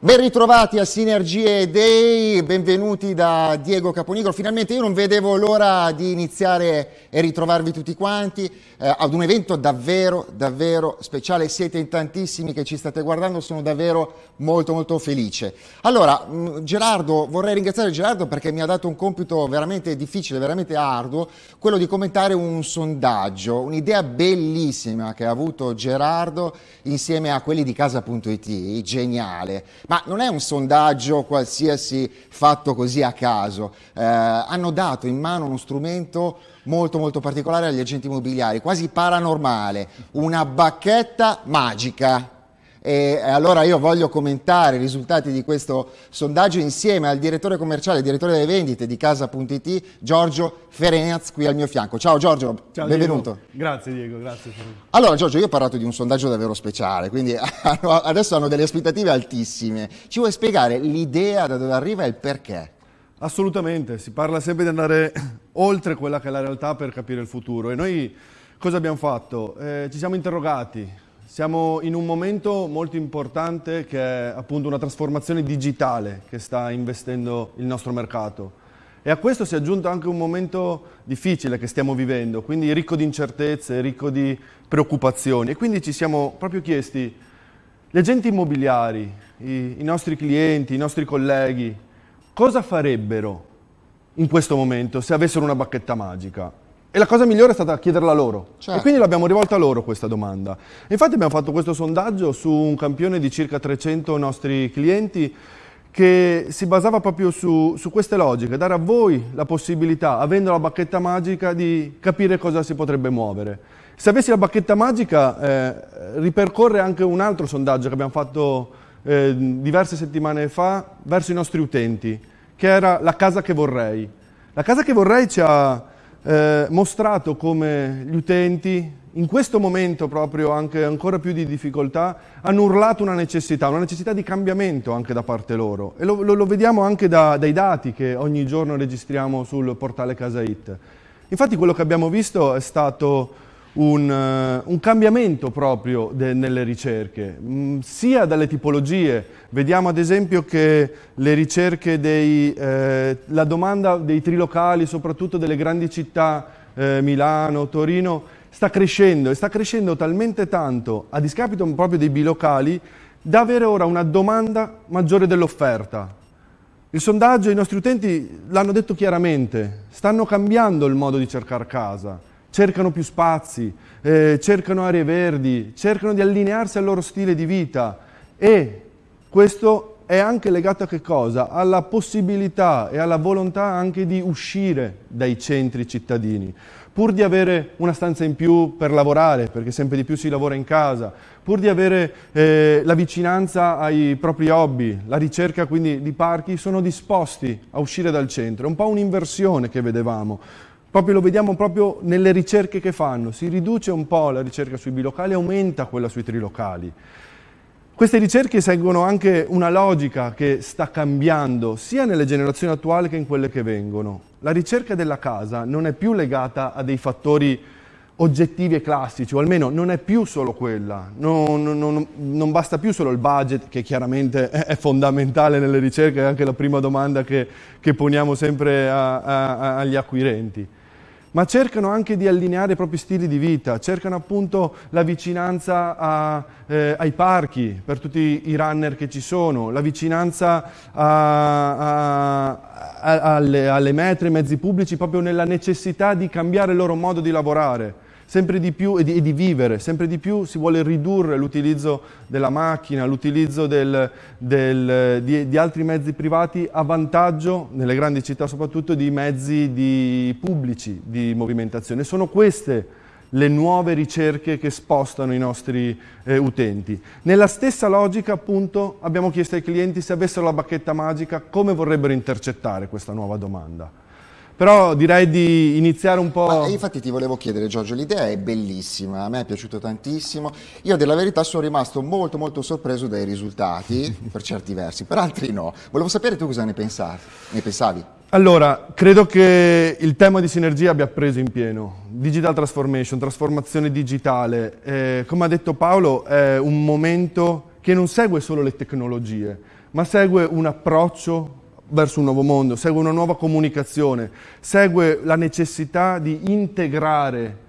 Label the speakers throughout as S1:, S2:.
S1: Ben ritrovati a Sinergie Day, benvenuti da Diego Caponigro. Finalmente io non vedevo l'ora di iniziare e ritrovarvi tutti quanti eh, ad un evento davvero, davvero speciale. Siete in tantissimi che ci state guardando, sono davvero molto molto felice. Allora, mm, Gerardo, vorrei ringraziare Gerardo perché mi ha dato un compito veramente difficile, veramente arduo, quello di commentare un sondaggio, un'idea bellissima che ha avuto Gerardo insieme a quelli di casa.it, geniale ma non è un sondaggio qualsiasi fatto così a caso, eh, hanno dato in mano uno strumento molto molto particolare agli agenti immobiliari, quasi paranormale, una bacchetta magica. E allora io voglio commentare i risultati di questo sondaggio insieme al direttore commerciale, direttore delle vendite di Casa.it, Giorgio Ferenaz, qui al mio fianco. Ciao Giorgio, Ciao, benvenuto.
S2: Diego. Grazie Diego, grazie.
S1: Allora Giorgio, io ho parlato di un sondaggio davvero speciale, quindi adesso hanno delle aspettative altissime. Ci vuoi spiegare l'idea da dove arriva e il perché?
S2: Assolutamente, si parla sempre di andare oltre quella che è la realtà per capire il futuro e noi cosa abbiamo fatto? Eh, ci siamo interrogati, siamo in un momento molto importante che è appunto una trasformazione digitale che sta investendo il nostro mercato. E a questo si è aggiunto anche un momento difficile che stiamo vivendo, quindi ricco di incertezze, ricco di preoccupazioni. E quindi ci siamo proprio chiesti, gli agenti immobiliari, i, i nostri clienti, i nostri colleghi, cosa farebbero in questo momento se avessero una bacchetta magica? E la cosa migliore è stata chiederla loro. Certo. E quindi l'abbiamo rivolta a loro questa domanda. Infatti abbiamo fatto questo sondaggio su un campione di circa 300 nostri clienti che si basava proprio su, su, queste logiche, dare a voi la possibilità, avendo la bacchetta magica, di capire cosa si potrebbe muovere. Se avessi la bacchetta magica, eh, ripercorre anche un altro sondaggio che abbiamo fatto eh, diverse settimane fa verso i nostri utenti, che era la casa che vorrei. La casa che vorrei ci ha eh, mostrato come gli utenti in questo momento proprio anche ancora più di difficoltà hanno urlato una necessità, una necessità di cambiamento anche da parte loro e lo, lo, lo vediamo anche da, dai dati che ogni giorno registriamo sul portale Casa It. Infatti quello che abbiamo visto è stato un, uh, un cambiamento proprio de, nelle ricerche, mh, mm, sia dalle tipologie, vediamo ad esempio che le ricerche, dei, eh, la domanda dei trilocali, soprattutto delle grandi città, eh, Milano, Torino, sta crescendo e sta crescendo talmente tanto a discapito proprio dei bilocali da avere ora una domanda maggiore dell'offerta. Il sondaggio, i nostri utenti l'hanno detto chiaramente, stanno cambiando il modo di cercare casa cercano più spazi, eh, cercano aree verdi, cercano di allinearsi al loro stile di vita e questo è anche legato a che cosa? Alla possibilità e alla volontà anche di uscire dai centri cittadini, pur di avere una stanza in più per lavorare, perché sempre di più si lavora in casa, pur di avere eh, la vicinanza ai propri hobby, la ricerca quindi di parchi, sono disposti a uscire dal centro. È un po' un'inversione che vedevamo. Proprio lo vediamo proprio nelle ricerche che fanno, si riduce un po' la ricerca sui bilocali, aumenta quella sui trilocali. Queste ricerche seguono anche una logica che sta cambiando sia nelle generazioni attuali che in quelle che vengono. La ricerca della casa non è più legata a dei fattori oggettivi e classici, o almeno non è più solo quella, non, non, non basta più solo il budget, che chiaramente è, fondamentale nelle ricerche, è anche la prima domanda che, che poniamo sempre a, a, agli acquirenti ma cercano anche di allineare i propri stili di vita, cercano appunto la vicinanza a, eh, ai parchi per tutti i runner che ci sono, la vicinanza a, a, alle, alle metro, ai mezzi pubblici proprio nella necessità di cambiare il loro modo di lavorare sempre di più e di, e di, vivere, sempre di più si vuole ridurre l'utilizzo della macchina, l'utilizzo di, di, altri mezzi privati a vantaggio, nelle grandi città soprattutto, di mezzi di pubblici di movimentazione. Sono queste le nuove ricerche che spostano i nostri eh, utenti. Nella stessa logica appunto abbiamo chiesto ai clienti se avessero la bacchetta magica come vorrebbero intercettare questa nuova domanda. Però direi di iniziare un po'...
S1: Ma infatti ti volevo chiedere Giorgio, l'idea è bellissima, a me è piaciuto tantissimo. Io della verità sono rimasto molto molto sorpreso dai risultati, per certi versi, per altri no. Volevo sapere tu cosa ne, pensavi, ne pensavi.
S2: Allora, credo che il tema di sinergia abbia preso in pieno. Digital transformation, trasformazione digitale. Eh, come ha detto Paolo, è un momento che non segue solo le tecnologie, ma segue un approccio verso un nuovo mondo, segue una nuova comunicazione, segue la necessità di integrare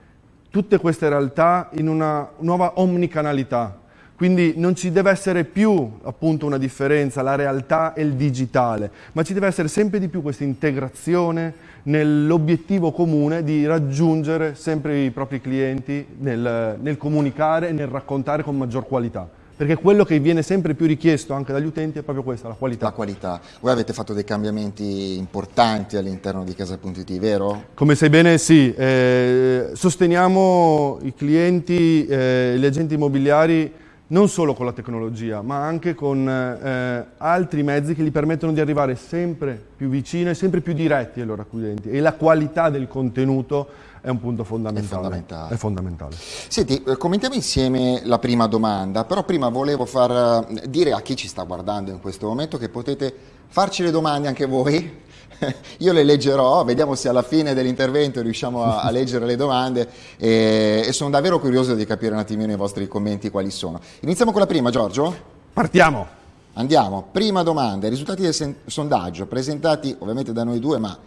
S2: tutte queste realtà in una nuova omnicanalità. Quindi non ci deve essere più appunto una differenza, la realtà e il digitale, ma ci deve essere sempre di più questa integrazione nell'obiettivo comune di raggiungere sempre i propri clienti nel, nel comunicare e nel raccontare con maggior qualità perché quello che viene sempre più richiesto anche dagli utenti è proprio questa, la qualità.
S1: La qualità. Voi avete fatto dei cambiamenti importanti all'interno di Casa.it, vero?
S2: Come sai bene sì, eh, sosteniamo i clienti, eh, gli agenti immobiliari non solo con la tecnologia, ma anche con eh, altri mezzi che gli permettono di arrivare sempre più vicino e sempre più diretti ai loro acquirenti e la qualità del contenuto è un punto fondamentale. È
S1: fondamentale.
S2: È fondamentale.
S1: Senti, eh, commentiamo insieme la prima domanda, però prima volevo far eh, dire a chi ci sta guardando in questo momento che potete farci le domande anche voi. Io le leggerò, vediamo se alla fine dell'intervento riusciamo a, a, leggere le domande e, e sono davvero curioso di capire un attimino i vostri commenti quali sono. Iniziamo con la prima, Giorgio?
S2: Partiamo!
S1: Andiamo, prima domanda, i risultati del sondaggio presentati ovviamente da noi due ma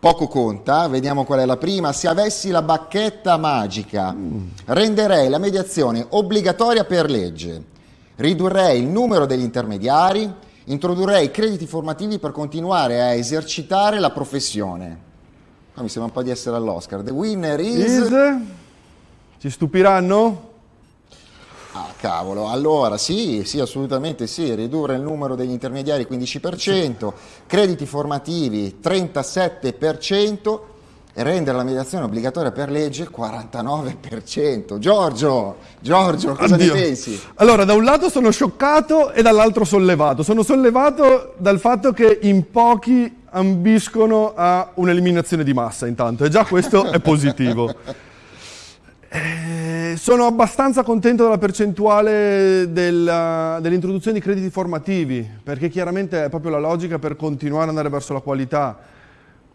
S1: poco conta, vediamo qual è la prima, se avessi la bacchetta magica renderei la mediazione obbligatoria per legge, ridurrei il numero degli intermediari, introdurrei crediti formativi per continuare a esercitare la professione. Qua mi sembra un po' di essere all'Oscar. The winner is... is...
S2: Ci stupiranno?
S1: Cavolo, allora sì, sì, assolutamente sì, ridurre il numero degli intermediari 15%, crediti formativi 37% e rendere la mediazione obbligatoria per legge 49%. Giorgio, Giorgio, cosa Addio. ne pensi?
S2: Allora, da un lato sono scioccato e dall'altro sollevato. Sono sollevato dal fatto che in pochi ambiscono a un'eliminazione di massa intanto, e già questo è positivo. Eh, sono abbastanza contento della percentuale dell'introduzione di crediti formativi, perché chiaramente è proprio la logica per continuare ad andare verso la qualità.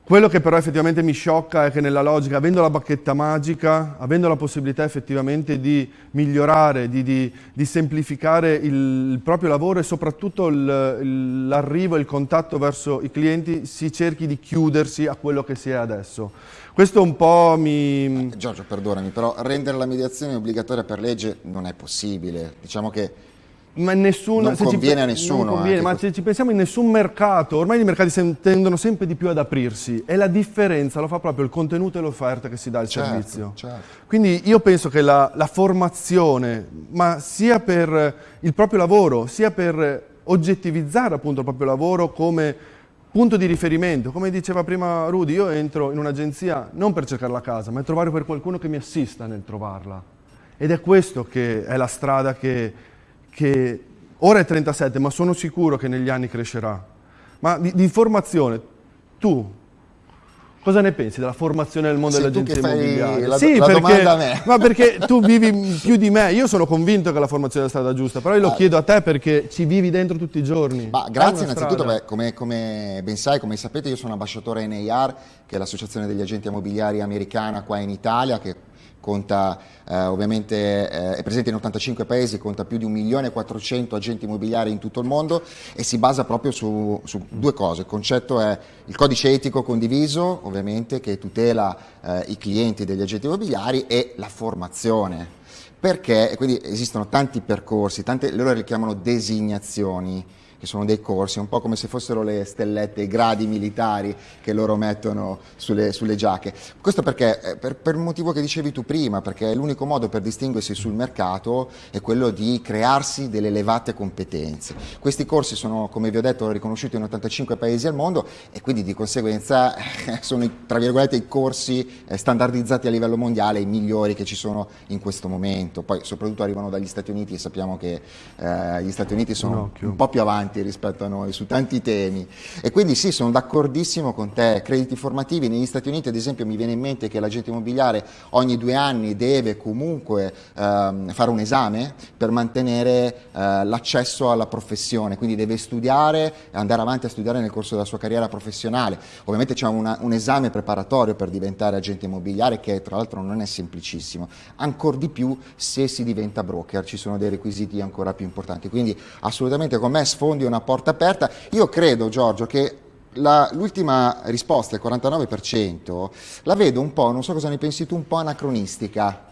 S2: Quello che però effettivamente mi sciocca è che nella logica, avendo la bacchetta magica, avendo la possibilità effettivamente di migliorare, di, di, di semplificare il, il, proprio lavoro e soprattutto l'arrivo e il contatto verso i clienti, si cerchi di chiudersi a quello che si è adesso. Questo un po' mi...
S1: Giorgio, perdonami, però rendere la mediazione obbligatoria per legge non è possibile. Diciamo che ma nessun, non conviene ci, a nessuno.
S2: Conviene, ma se ci pensiamo in nessun mercato, ormai i mercati tendono sempre di più ad aprirsi e la differenza lo fa proprio il contenuto e l'offerta che si dà al certo, servizio. Certo. Quindi io penso che la, la formazione, ma sia per il proprio lavoro, sia per oggettivizzare appunto il proprio lavoro come punto di riferimento. Come diceva prima Rudy, io entro in un'agenzia non per cercare la casa, ma per trovare per qualcuno che mi assista nel trovarla. Ed è questo che è la strada che, che ora è 37, ma sono sicuro che negli anni crescerà. Ma di, di formazione, tu Cosa ne pensi della formazione nel mondo dell'agenzia immobiliare?
S1: La, sì, la perché,
S2: ma perché tu vivi più di me, io sono convinto che la formazione è la strada giusta, però io lo ah. chiedo a te perché ci vivi dentro tutti i giorni.
S1: Ma grazie innanzitutto, beh, come, come, ben sai, come sapete, io sono ambasciatore NAR, che è l'associazione degli agenti immobiliari americana qua in Italia, che conta eh, ovviamente eh, è presente in 85 paesi, conta più di 1.400.000 agenti immobiliari in tutto il mondo e si basa proprio su, su, due cose. Il concetto è il codice etico condiviso, ovviamente, che tutela eh, i clienti degli agenti immobiliari e la formazione. Perché? Quindi esistono tanti percorsi, tante, loro le chiamano designazioni che sono dei corsi, un po' come se fossero le stellette, i gradi militari che loro mettono sulle, sulle giacche. Questo perché? Eh, per, per, il motivo che dicevi tu prima, perché l'unico modo per distinguersi sul mercato è quello di crearsi delle elevate competenze. Questi corsi sono, come vi ho detto, riconosciuti in 85 paesi al mondo e quindi di conseguenza eh, sono, tra virgolette, i corsi eh, standardizzati a livello mondiale, i migliori che ci sono in questo momento. Poi soprattutto arrivano dagli Stati Uniti e sappiamo che eh, gli Stati Uniti sono un, un po' più avanti avanti rispetto a noi su tanti temi. E quindi sì, sono d'accordissimo con te, crediti formativi negli Stati Uniti ad esempio mi viene in mente che l'agente immobiliare ogni due anni deve comunque ehm, fare un esame per mantenere eh, l'accesso alla professione, quindi deve studiare, andare avanti a studiare nel corso della sua carriera professionale, ovviamente c'è un esame preparatorio per diventare agente immobiliare che tra l'altro non è semplicissimo, ancora di più se si diventa broker, ci sono dei requisiti ancora più importanti, quindi assolutamente con me sfondo sfondi una porta aperta. Io credo, Giorgio, che l'ultima risposta, il 49%, la vedo un po', non so cosa ne pensi tu, un po' anacronistica.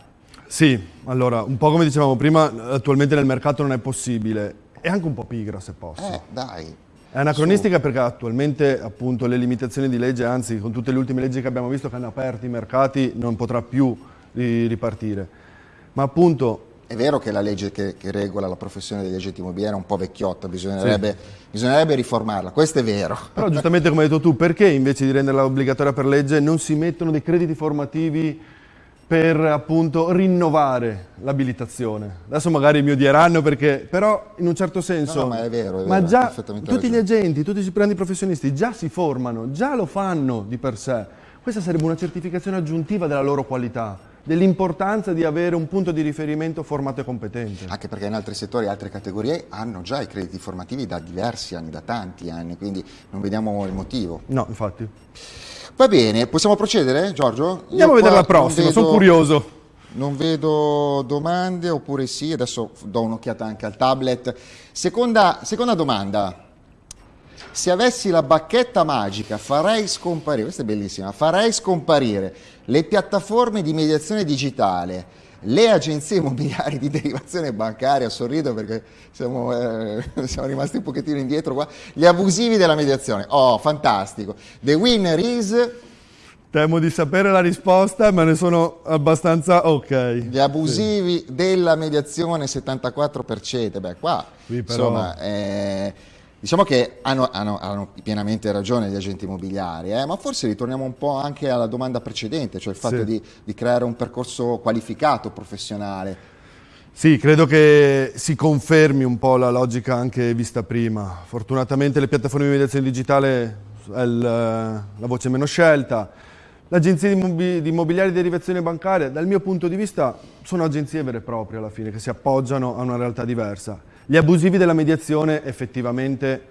S2: Sì, allora, un po' come dicevamo prima, attualmente nel mercato non è possibile. È anche un po' pigra, se posso.
S1: Eh, dai.
S2: È anacronistica perché attualmente appunto le limitazioni di legge, anzi con tutte le ultime leggi che abbiamo visto che hanno aperto i mercati, non potrà più ripartire. Ma appunto
S1: è vero che la legge che, che, regola la professione degli agenti immobiliari è un po' vecchiotta, bisognerebbe, sì. bisognerebbe, riformarla, questo è vero.
S2: Però giustamente come hai detto tu, perché invece di renderla obbligatoria per legge non si mettono dei crediti formativi per appunto rinnovare l'abilitazione? Adesso magari mi odieranno perché, però in un certo senso...
S1: No, no ma è vero, è
S2: ma
S1: vero,
S2: già tutti ragione. gli agenti, tutti i grandi professionisti già si formano, già lo fanno di per sé. Questa sarebbe una certificazione aggiuntiva della loro qualità dell'importanza di avere un punto di riferimento formato e competente.
S1: Anche perché in altri settori, altre categorie hanno già i crediti formativi da diversi anni, da tanti anni, quindi non vediamo il motivo.
S2: No, infatti.
S1: Va bene, possiamo procedere Giorgio?
S2: Andiamo Io a vedere la prossima, vedo, sono curioso.
S1: Non vedo domande oppure sì, adesso do un'occhiata anche al tablet. Seconda, seconda domanda. Se avessi la bacchetta magica farei scomparire, questa è bellissima, farei scomparire le piattaforme di mediazione digitale, le agenzie immobiliari di derivazione bancaria, sorrido perché siamo, eh, siamo, rimasti un pochettino indietro qua, gli abusivi della mediazione. Oh, fantastico. The winner is...
S2: Temo di sapere la risposta, ma ne sono abbastanza ok.
S1: Gli abusivi sì. della mediazione 74%. Beh, qua, Qui però... insomma... Eh, Diciamo che hanno, hanno, hanno, pienamente ragione gli agenti immobiliari, eh? ma forse ritorniamo un po' anche alla domanda precedente, cioè il fatto sì. di, di creare un percorso qualificato, professionale.
S2: Sì, credo che si confermi un po' la logica anche vista prima. Fortunatamente le piattaforme di mediazione digitale è il, la voce meno scelta. Le agenzie di immobiliari di derivazione bancaria, dal mio punto di vista, sono agenzie vere e proprie alla fine, che si appoggiano a una realtà diversa. Gli abusivi della mediazione effettivamente,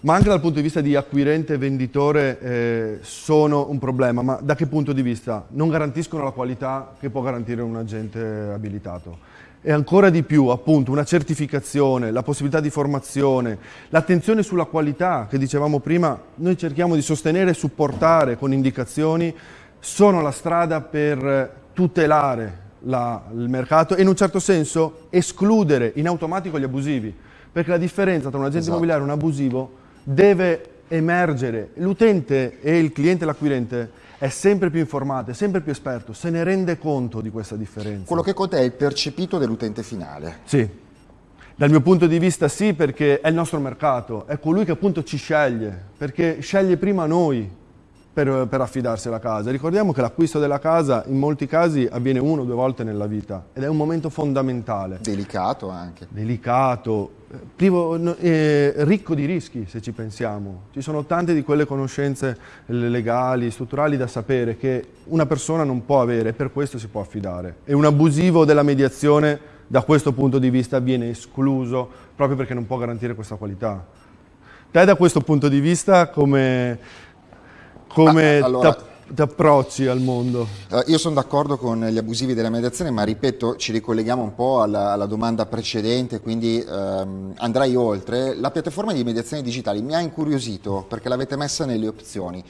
S2: ma anche dal punto di vista di acquirente e venditore, eh, sono un problema. Ma da che punto di vista? Non garantiscono la qualità che può garantire un agente abilitato. E ancora di più, appunto, una certificazione, la possibilità di formazione, l'attenzione sulla qualità che dicevamo prima, noi cerchiamo di sostenere e supportare con indicazioni, sono la strada per tutelare la, il mercato e in un certo senso escludere in automatico gli abusivi, perché la differenza tra un agente esatto. immobiliare e un abusivo deve emergere. L'utente e il cliente, l'acquirente, è sempre più informato, è sempre più esperto, se ne rende conto di questa differenza.
S1: Quello che conta è il percepito dell'utente finale.
S2: Sì, dal mio punto di vista sì, perché è il nostro mercato, è colui che appunto ci sceglie, perché sceglie prima noi, per, per affidarsi alla casa. Ricordiamo che l'acquisto della casa in molti casi avviene uno o due volte nella vita ed è un momento fondamentale.
S1: Delicato anche.
S2: Delicato, privo, eh, ricco di rischi se ci pensiamo. Ci sono tante di quelle conoscenze legali, strutturali da sapere che una persona non può avere e per questo si può affidare. E un abusivo della mediazione da questo punto di vista viene escluso proprio perché non può garantire questa qualità. Te da questo punto di vista come come ah, allora, ti approcci al mondo?
S1: Uh, io sono d'accordo con gli abusivi della mediazione, ma ripeto, ci ricolleghiamo un po' alla, alla domanda precedente, quindi um, andrai oltre. La piattaforma di mediazione digitali mi ha incuriosito perché l'avete messa nelle opzioni.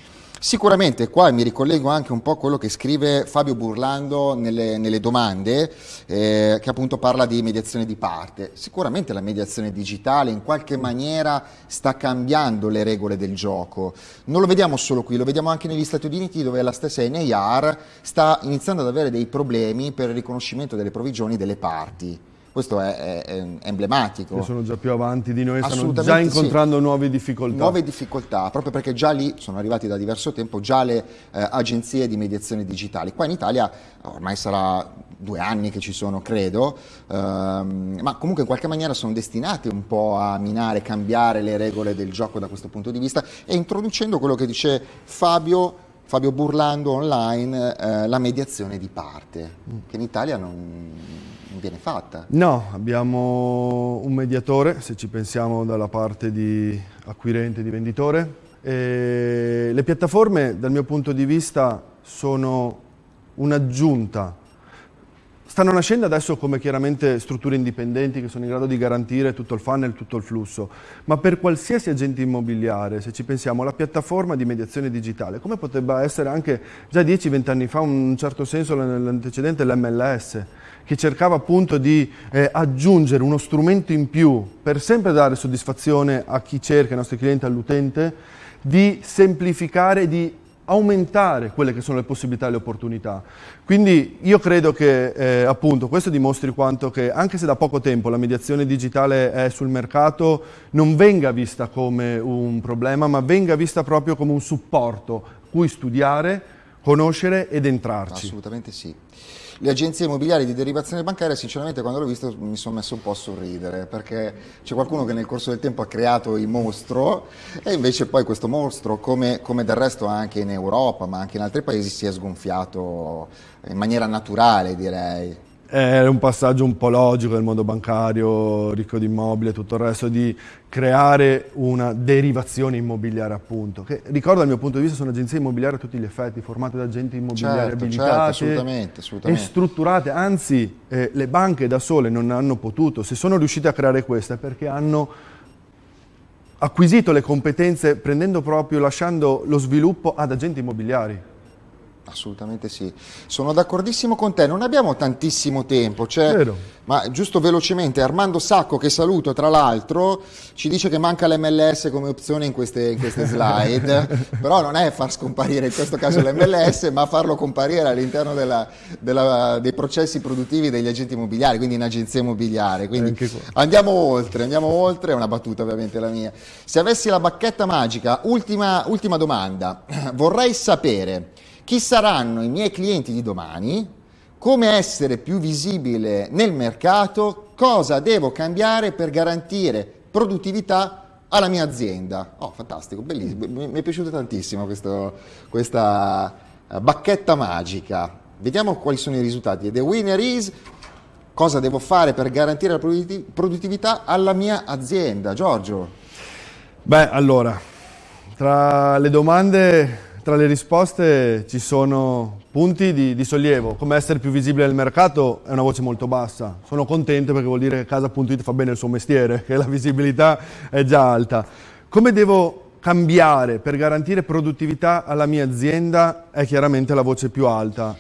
S1: Sicuramente qua mi ricollego anche un po' a quello che scrive Fabio Burlando nelle, nelle domande, eh, che appunto parla di mediazione di parte. Sicuramente la mediazione digitale in qualche maniera sta cambiando le regole del gioco. Non lo vediamo solo qui, lo vediamo anche negli Stati Uniti dove la stessa NAR sta iniziando ad avere dei problemi per il riconoscimento delle provvigioni delle parti questo è, è, è emblematico.
S2: Che sono già più avanti di noi, stanno già incontrando sì. nuove difficoltà.
S1: Nuove difficoltà, proprio perché già lì sono arrivati da diverso tempo già le eh, agenzie di mediazione digitali. Qua in Italia ormai sarà due anni che ci sono, credo, ehm, ma comunque in qualche maniera sono destinati un po' a minare, cambiare le regole del gioco da questo punto di vista e introducendo quello che dice Fabio Fabio Burlando online, eh, la mediazione di parte, che in Italia non, viene fatta.
S2: No, abbiamo un mediatore, se ci pensiamo dalla parte di acquirente di venditore. E le piattaforme, dal mio punto di vista, sono un'aggiunta stanno nascendo adesso come chiaramente strutture indipendenti che sono in grado di garantire tutto il funnel, tutto il flusso, ma per qualsiasi agente immobiliare, se ci pensiamo, la piattaforma di mediazione digitale, come potrebbe essere anche già 10-20 anni fa, in un certo senso nell'antecedente l'MLS, che cercava appunto di eh, aggiungere uno strumento in più per sempre dare soddisfazione a chi cerca, ai nostri clienti, all'utente, di semplificare, di aumentare quelle che sono le possibilità e le opportunità. Quindi io credo che eh, appunto questo dimostri quanto che anche se da poco tempo la mediazione digitale è sul mercato non venga vista come un problema ma venga vista proprio come un supporto cui studiare, conoscere ed entrarci.
S1: Assolutamente sì le agenzie immobiliari di derivazione bancaria, sinceramente quando l'ho visto mi sono messo un po' a sorridere, perché c'è qualcuno che nel corso del tempo ha creato il mostro e invece poi questo mostro, come, come del resto anche in Europa, ma anche in altri paesi, si è sgonfiato in maniera naturale, direi
S2: è un passaggio un po' logico del mondo bancario, ricco di immobili e tutto il resto, di creare una derivazione immobiliare appunto, che ricordo dal mio punto di vista sono agenzie immobiliari a tutti gli effetti, formate da agenti immobiliari certo abilitate certo,
S1: assolutamente, assolutamente.
S2: e strutturate, anzi eh, le banche da sole non hanno potuto, se sono riuscite a creare questa è perché hanno acquisito le competenze prendendo proprio, lasciando lo sviluppo ad agenti immobiliari.
S1: Assolutamente sì, sono d'accordissimo con te, non abbiamo tantissimo tempo, cioè, ma giusto velocemente, Armando Sacco che saluto tra l'altro ci dice che manca l'MLS come opzione in queste, in queste slide, però non è far scomparire in questo caso l'MLS ma farlo comparire all'interno dei processi produttivi degli agenti immobiliari, quindi in agenzia immobiliare, quindi andiamo oltre, andiamo oltre, è una battuta ovviamente la mia. Se avessi la bacchetta magica, ultima, ultima domanda, vorrei sapere chi saranno i miei clienti di domani, come essere più visibile nel mercato, cosa devo cambiare per garantire produttività alla mia azienda. Oh, fantastico, bellissimo, mi è piaciuta tantissimo questo, questa eh, bacchetta magica. Vediamo quali sono i risultati. The winner is cosa devo fare per garantire la produttività alla mia azienda. Giorgio.
S2: Beh, allora, tra le domande tra le risposte ci sono punti di, di, sollievo, come essere più visibile nel mercato è una voce molto bassa. Sono contento perché vuol dire che casa.it fa bene il suo mestiere, che la visibilità è già alta. Come devo cambiare per garantire produttività alla mia azienda è chiaramente la voce più alta.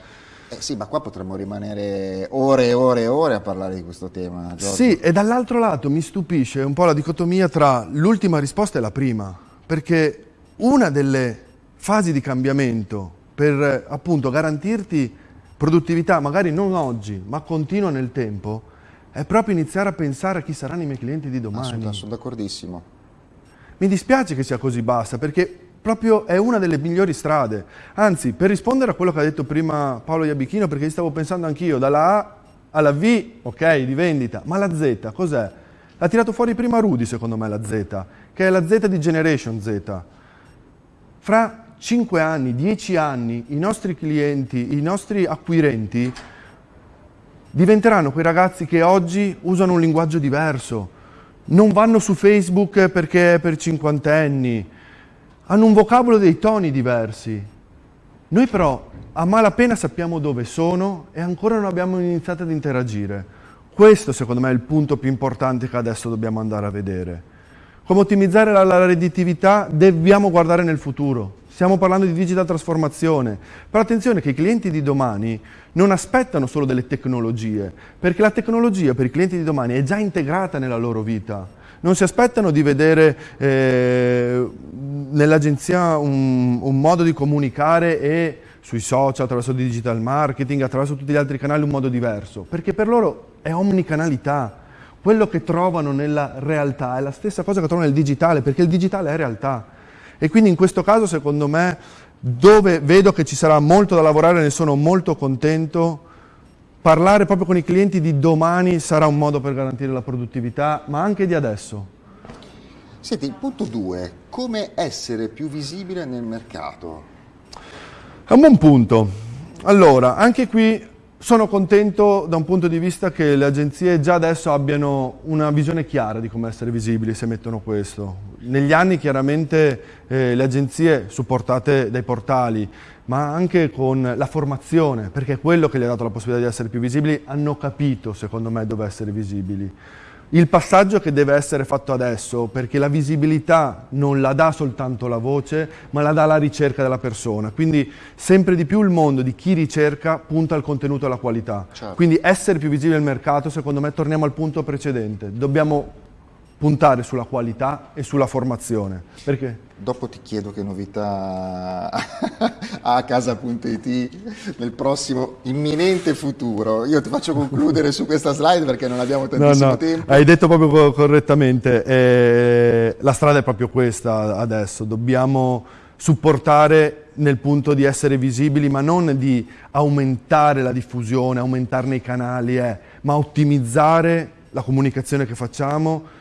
S1: Eh sì, ma qua potremmo rimanere ore e ore e ore a parlare di questo tema.
S2: Giorgio. Sì, e dall'altro lato mi stupisce un po' la dicotomia tra l'ultima risposta e la prima, perché una delle fasi di cambiamento per appunto garantirti produttività, magari non oggi, ma continua nel tempo, è proprio iniziare a pensare a chi saranno i miei clienti di domani.
S1: Assolutamente, sono d'accordissimo.
S2: Mi dispiace che sia così bassa, perché proprio è una delle migliori strade. Anzi, per rispondere a quello che ha detto prima Paolo Iabichino, perché stavo pensando anch'io, dalla A alla V, ok, di vendita, ma la Z cos'è? L'ha tirato fuori prima Rudy, secondo me, la Z, che è la Z di Generation Z. Fra 5 anni, 10 anni, i nostri clienti, i nostri acquirenti diventeranno quei ragazzi che oggi usano un linguaggio diverso, non vanno su Facebook perché è per cinquantenni, hanno un vocabolo dei toni diversi. Noi però a malapena sappiamo dove sono e ancora non abbiamo iniziato ad interagire. Questo secondo me è il punto più importante che adesso dobbiamo andare a vedere. Come ottimizzare la, redditività dobbiamo guardare nel futuro. Stiamo parlando di digital trasformazione, però attenzione che i clienti di domani non aspettano solo delle tecnologie, perché la tecnologia per i clienti di domani è già integrata nella loro vita. Non si aspettano di vedere eh, nell'agenzia un, un modo di comunicare e sui social, attraverso il digital marketing, attraverso tutti gli altri canali un modo diverso, perché per loro è omnicanalità. Quello che trovano nella realtà è la stessa cosa che trovano nel digitale, perché il digitale è realtà. E quindi in questo caso, secondo me, dove vedo che ci sarà molto da lavorare, ne sono molto contento, parlare proprio con i clienti di domani sarà un modo per garantire la produttività, ma anche di adesso.
S1: Senti, il punto 2, come essere più visibile nel mercato?
S2: È un buon punto. Allora, anche qui sono contento da un punto di vista che le agenzie già adesso abbiano una visione chiara di come essere visibili se mettono questo. negli anni chiaramente eh, le agenzie supportate dai portali, ma anche con la formazione, perché è quello che gli ha dato la possibilità di essere più visibili, hanno capito secondo me dove essere visibili. Il passaggio che deve essere fatto adesso, perché la visibilità non la dà soltanto la voce, ma la dà la ricerca della persona. Quindi sempre di più il mondo di chi ricerca punta al contenuto e alla qualità. Certo. Quindi essere più visibili nel mercato, secondo me, torniamo al punto precedente. Dobbiamo puntare sulla qualità e sulla formazione. Perché?
S1: Dopo ti chiedo che novità ha a casa.it nel prossimo imminente futuro. Io ti faccio concludere su questa slide perché non abbiamo tantissimo no, no. tempo.
S2: Hai detto proprio correttamente, eh, la strada è proprio questa adesso, dobbiamo supportare nel punto di essere visibili, ma non di aumentare la diffusione, aumentarne i canali, eh, ma ottimizzare la comunicazione che facciamo,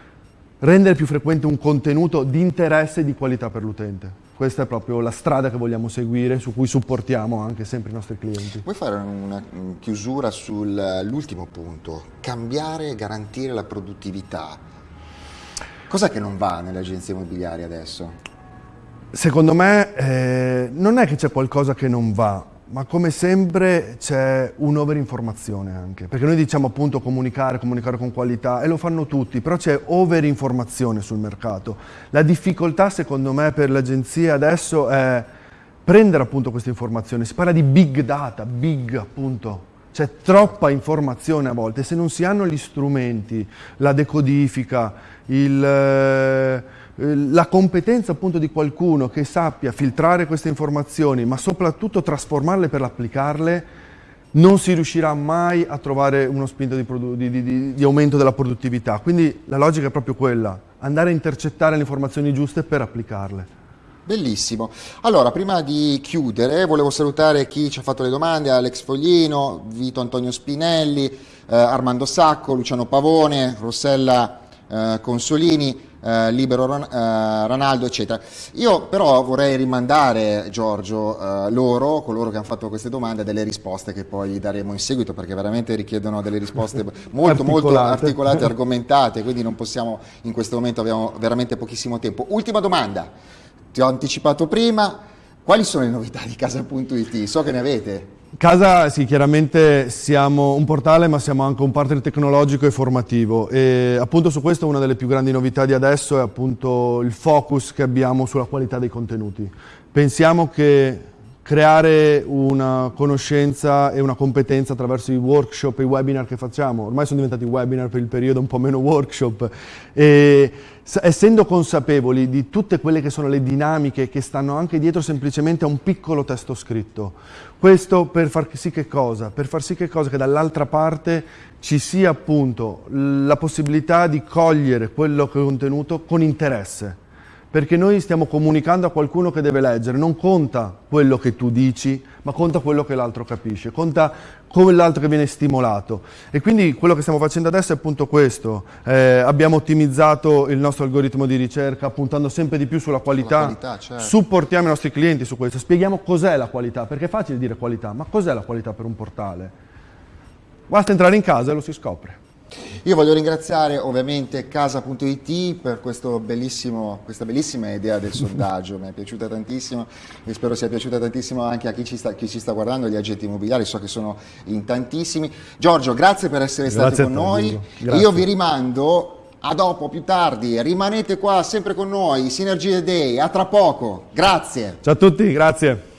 S2: rendere più frequente un contenuto di interesse e di qualità per l'utente. Questa è proprio la strada che vogliamo seguire, su cui supportiamo anche sempre i nostri clienti.
S1: Vuoi fare una chiusura sull'ultimo punto? Cambiare e garantire la produttività. Cos'è che non va nelle agenzie immobiliari adesso?
S2: Secondo me eh, non è che c'è qualcosa che non va, ma come sempre c'è un'overinformazione anche, perché noi diciamo appunto comunicare, comunicare con qualità e lo fanno tutti, però c'è overinformazione sul mercato. La difficoltà secondo me per le agenzie adesso è prendere appunto queste informazioni, si parla di big data, big appunto, c'è troppa informazione a volte, se non si hanno gli strumenti, la decodifica, il eh, la competenza appunto di qualcuno che sappia filtrare queste informazioni, ma soprattutto trasformarle per applicarle, non si riuscirà mai a trovare uno spinto di, di, di, di, aumento della produttività. Quindi la logica è proprio quella, andare a intercettare le informazioni giuste per applicarle.
S1: Bellissimo. Allora, prima di chiudere, volevo salutare chi ci ha fatto le domande, Alex Foglino, Vito Antonio Spinelli, eh, Armando Sacco, Luciano Pavone, Rossella eh, Consolini, eh, Libero Ron, eh, Ronaldo, eccetera. Io però vorrei rimandare, Giorgio, eh, loro, coloro che hanno fatto queste domande, delle risposte che poi daremo in seguito, perché veramente richiedono delle risposte molto, molto articolate e argomentate, quindi non possiamo, in questo momento abbiamo veramente pochissimo tempo. Ultima domanda, ti ho anticipato prima, quali sono le novità di casa.it? So che ne avete.
S2: Casa, sì, chiaramente siamo un portale ma siamo anche un partner tecnologico e formativo e appunto su questo una delle più grandi novità di adesso è appunto il focus che abbiamo sulla qualità dei contenuti. Pensiamo che creare una conoscenza e una competenza attraverso i workshop e i webinar che facciamo, ormai sono diventati webinar per il periodo un po' meno workshop, e essendo consapevoli di tutte quelle che sono le dinamiche che stanno anche dietro semplicemente a un piccolo testo scritto. Questo per far sì che cosa? Per far sì che cosa? Che dall'altra parte ci sia appunto la possibilità di cogliere quello che è contenuto con interesse perché noi stiamo comunicando a qualcuno che deve leggere, non conta quello che tu dici, ma conta quello che l'altro capisce, conta come l'altro che viene stimolato. E quindi quello che stiamo facendo adesso è appunto questo, eh, abbiamo ottimizzato il nostro algoritmo di ricerca puntando sempre di più sulla qualità, qualità certo. supportiamo i nostri clienti su questo, spieghiamo cos'è la qualità, perché è facile dire qualità, ma cos'è la qualità per un portale? Basta entrare in casa e lo si scopre.
S1: Io voglio ringraziare ovviamente casa.it per questa bellissima idea del sondaggio, mi è piaciuta tantissimo e spero sia piaciuta tantissimo anche a chi ci sta, chi ci sta guardando, gli agenti immobiliari, so che sono in tantissimi. Giorgio, grazie per essere grazie stato con noi, io vi rimando a dopo, più tardi, rimanete qua sempre con noi, Synergy Day, a tra poco, grazie.
S2: Ciao a tutti, grazie.